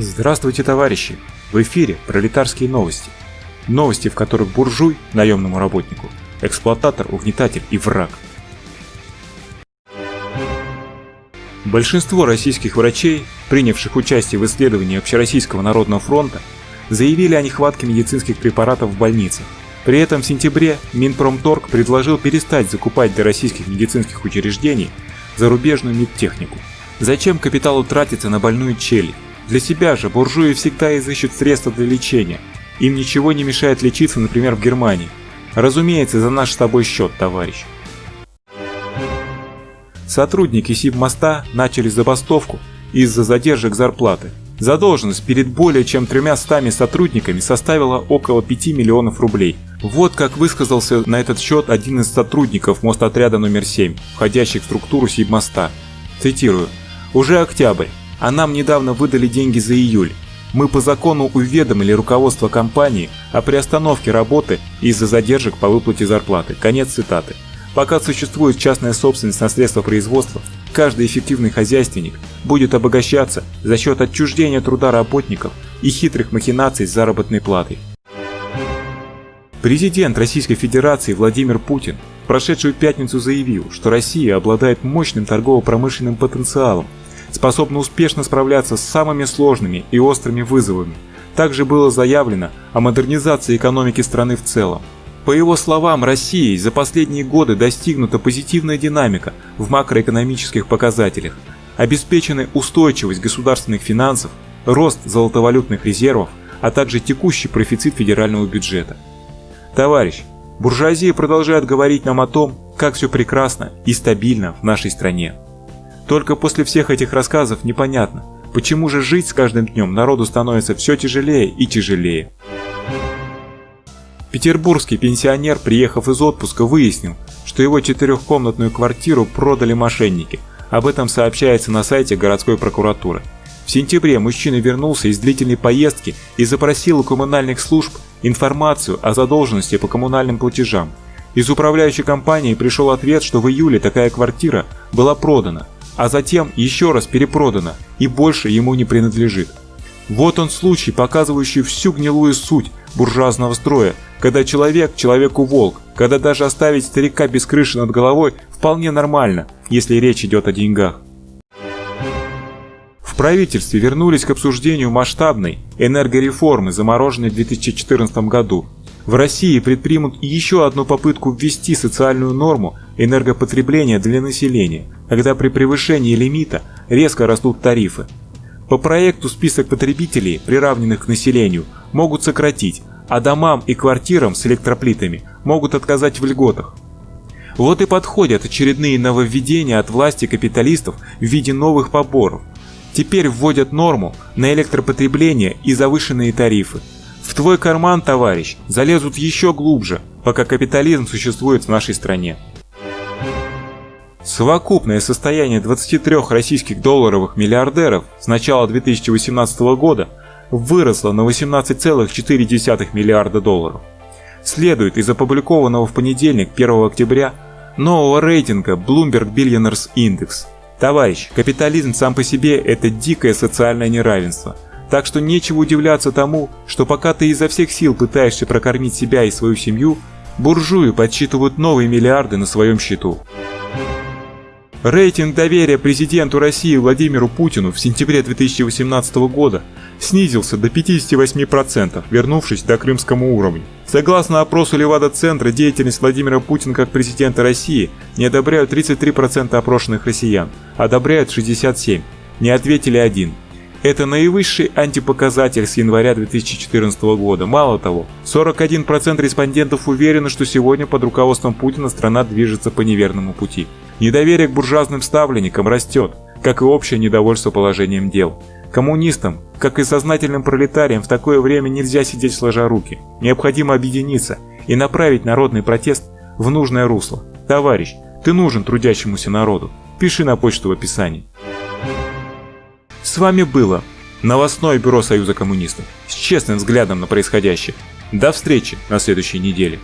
Здравствуйте, товарищи! В эфире пролетарские новости. Новости, в которых буржуй наемному работнику, эксплуататор, угнетатель и враг. Большинство российских врачей, принявших участие в исследовании Общероссийского народного фронта, заявили о нехватке медицинских препаратов в больницах. При этом в сентябре Минпромторг предложил перестать закупать для российских медицинских учреждений зарубежную медтехнику. Зачем капиталу тратиться на больную челюсть? Для себя же буржуи всегда изыщут средства для лечения. Им ничего не мешает лечиться, например, в Германии. Разумеется, за наш с тобой счет, товарищ. Сотрудники Сибмоста начали забастовку из-за задержек зарплаты. Задолженность перед более чем тремя стами сотрудниками составила около 5 миллионов рублей. Вот как высказался на этот счет один из сотрудников мостотряда номер 7, входящих в структуру Сибмоста. Цитирую. «Уже октябрь, а нам недавно выдали деньги за июль. Мы по закону уведомили руководство компании о приостановке работы из-за задержек по выплате зарплаты». Конец цитаты. Пока существует частная собственность на средства производства, каждый эффективный хозяйственник будет обогащаться за счет отчуждения труда работников и хитрых махинаций с заработной платой. Президент Российской Федерации Владимир Путин в прошедшую пятницу заявил, что Россия обладает мощным торгово-промышленным потенциалом, способна успешно справляться с самыми сложными и острыми вызовами. Также было заявлено о модернизации экономики страны в целом. По его словам, Россией за последние годы достигнута позитивная динамика в макроэкономических показателях, обеспечены устойчивость государственных финансов, рост золотовалютных резервов, а также текущий профицит федерального бюджета. Товарищ, буржуазия продолжает говорить нам о том, как все прекрасно и стабильно в нашей стране. Только после всех этих рассказов непонятно, почему же жить с каждым днем народу становится все тяжелее и тяжелее. Петербургский пенсионер, приехав из отпуска, выяснил, что его четырехкомнатную квартиру продали мошенники. Об этом сообщается на сайте городской прокуратуры. В сентябре мужчина вернулся из длительной поездки и запросил у коммунальных служб информацию о задолженности по коммунальным платежам. Из управляющей компании пришел ответ, что в июле такая квартира была продана, а затем еще раз перепродана и больше ему не принадлежит. Вот он случай, показывающий всю гнилую суть буржуазного строя, когда человек человеку волк, когда даже оставить старика без крыши над головой вполне нормально, если речь идет о деньгах. В правительстве вернулись к обсуждению масштабной энергореформы, замороженной в 2014 году. В России предпримут еще одну попытку ввести социальную норму энергопотребления для населения, когда при превышении лимита резко растут тарифы. По проекту список потребителей, приравненных к населению, могут сократить, а домам и квартирам с электроплитами могут отказать в льготах. Вот и подходят очередные нововведения от власти капиталистов в виде новых поборов. Теперь вводят норму на электропотребление и завышенные тарифы. Твой карман, товарищ, залезут еще глубже, пока капитализм существует в нашей стране. Совокупное состояние 23 российских долларовых миллиардеров с начала 2018 года выросла на 18,4 миллиарда долларов. Следует из опубликованного в понедельник 1 октября нового рейтинга Bloomberg Billionaires Index. Товарищ, капитализм сам по себе – это дикое социальное неравенство. Так что нечего удивляться тому, что пока ты изо всех сил пытаешься прокормить себя и свою семью, буржуи подсчитывают новые миллиарды на своем счету. Рейтинг доверия президенту России Владимиру Путину в сентябре 2018 года снизился до 58%, вернувшись до крымскому уровню. Согласно опросу Левада-центра, деятельность Владимира Путина как президента России не одобряют 33% опрошенных россиян, одобряют 67%, не ответили один. Это наивысший антипоказатель с января 2014 года. Мало того, 41% респондентов уверены, что сегодня под руководством Путина страна движется по неверному пути. Недоверие к буржуазным ставленникам растет, как и общее недовольство положением дел. Коммунистам, как и сознательным пролетариям, в такое время нельзя сидеть сложа руки. Необходимо объединиться и направить народный протест в нужное русло. Товарищ, ты нужен трудящемуся народу. Пиши на почту в описании. С вами было новостное бюро Союза коммунистов с честным взглядом на происходящее. До встречи на следующей неделе.